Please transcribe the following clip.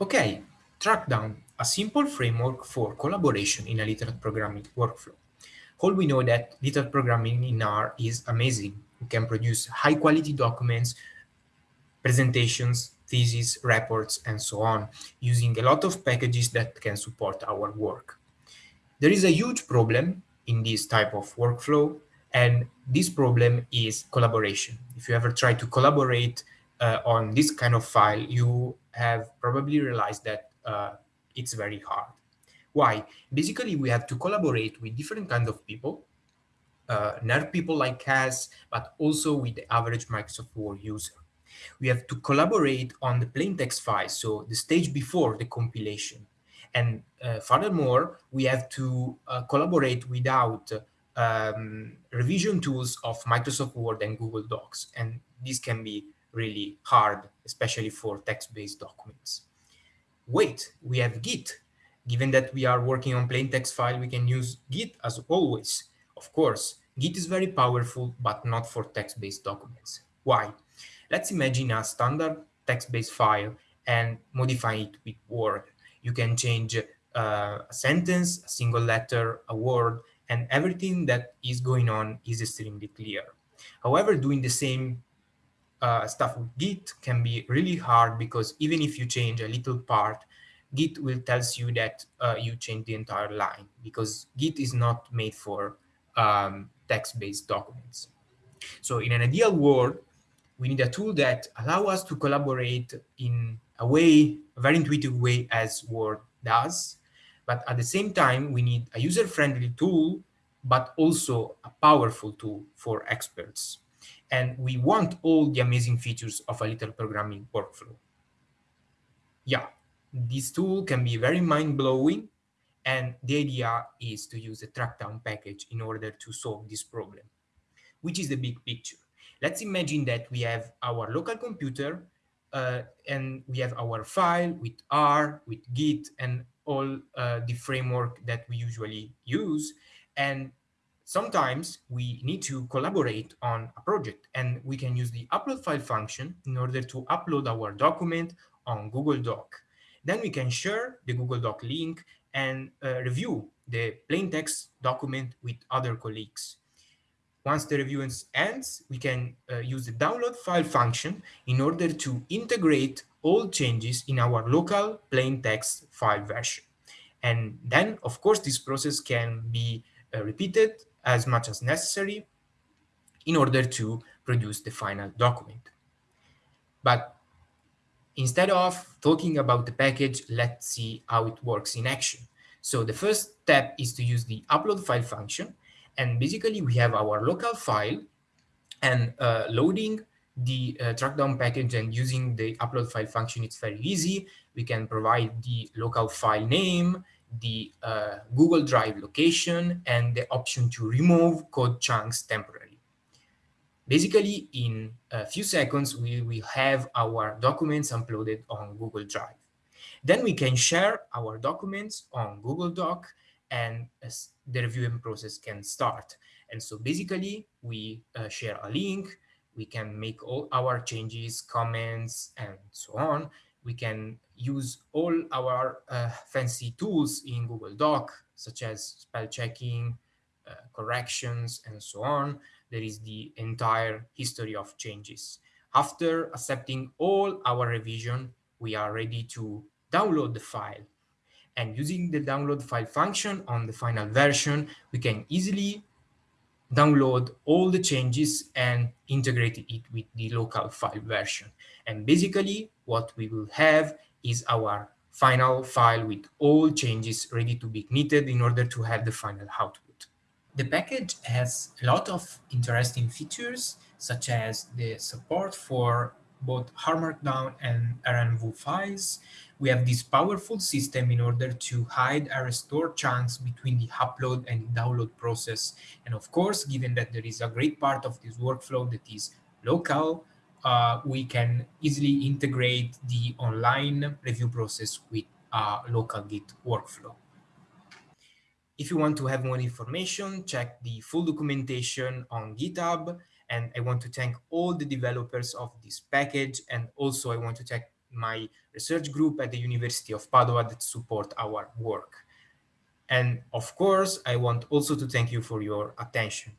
Okay, Trackdown, a simple framework for collaboration in a literate programming workflow. All we know that literate programming in R is amazing. We can produce high quality documents, presentations, theses, reports, and so on, using a lot of packages that can support our work. There is a huge problem in this type of workflow, and this problem is collaboration. If you ever try to collaborate uh, on this kind of file, you have probably realized that uh, it's very hard. Why? Basically, we have to collaborate with different kinds of people, uh, nerd people like us, but also with the average Microsoft Word user. We have to collaborate on the plain text file, so the stage before the compilation. And uh, furthermore, we have to uh, collaborate without um, revision tools of Microsoft Word and Google Docs. And this can be really hard, especially for text-based documents. Wait, we have Git. Given that we are working on plain text file, we can use Git as always. Of course, Git is very powerful, but not for text-based documents. Why? Let's imagine a standard text-based file and modify it with Word. You can change uh, a sentence, a single letter, a word, and everything that is going on is extremely clear. However, doing the same uh, stuff with Git can be really hard because even if you change a little part, Git will tells you that uh, you change the entire line because Git is not made for um, text-based documents. So in an ideal world, we need a tool that allow us to collaborate in a way, a very intuitive way as Word does. But at the same time, we need a user-friendly tool, but also a powerful tool for experts and we want all the amazing features of a literate programming workflow. Yeah, this tool can be very mind-blowing, and the idea is to use the trackdown package in order to solve this problem, which is the big picture. Let's imagine that we have our local computer uh, and we have our file with R, with Git, and all uh, the framework that we usually use. And sometimes we need to collaborate on a project and we can use the upload file function in order to upload our document on Google Doc. Then we can share the Google Doc link and uh, review the plain text document with other colleagues. Once the review ends, we can uh, use the download file function in order to integrate all changes in our local plain text file version. And then, of course, this process can be uh, repeated as much as necessary in order to produce the final document. But instead of talking about the package, let's see how it works in action. So the first step is to use the upload file function. And basically we have our local file and uh, loading the uh, trackdown package and using the upload file function, it's very easy. We can provide the local file name, the uh, Google Drive location and the option to remove code chunks temporarily. Basically, in a few seconds, we will have our documents uploaded on Google Drive. Then we can share our documents on Google Doc and the reviewing process can start. And so basically, we uh, share a link, we can make all our changes, comments, and so on we can use all our uh, fancy tools in Google Doc, such as spell checking, uh, corrections, and so on. There is the entire history of changes. After accepting all our revision, we are ready to download the file. And using the download file function on the final version, we can easily download all the changes and integrate it with the local file version. And basically what we will have is our final file with all changes ready to be knitted in order to have the final output. The package has a lot of interesting features, such as the support for both R Markdown and Rnw files. We have this powerful system in order to hide and restore chunks between the upload and download process. And of course, given that there is a great part of this workflow that is local, uh, we can easily integrate the online review process with a local Git workflow. If you want to have more information, check the full documentation on GitHub and I want to thank all the developers of this package. And also I want to thank my research group at the University of Padua that support our work. And of course, I want also to thank you for your attention.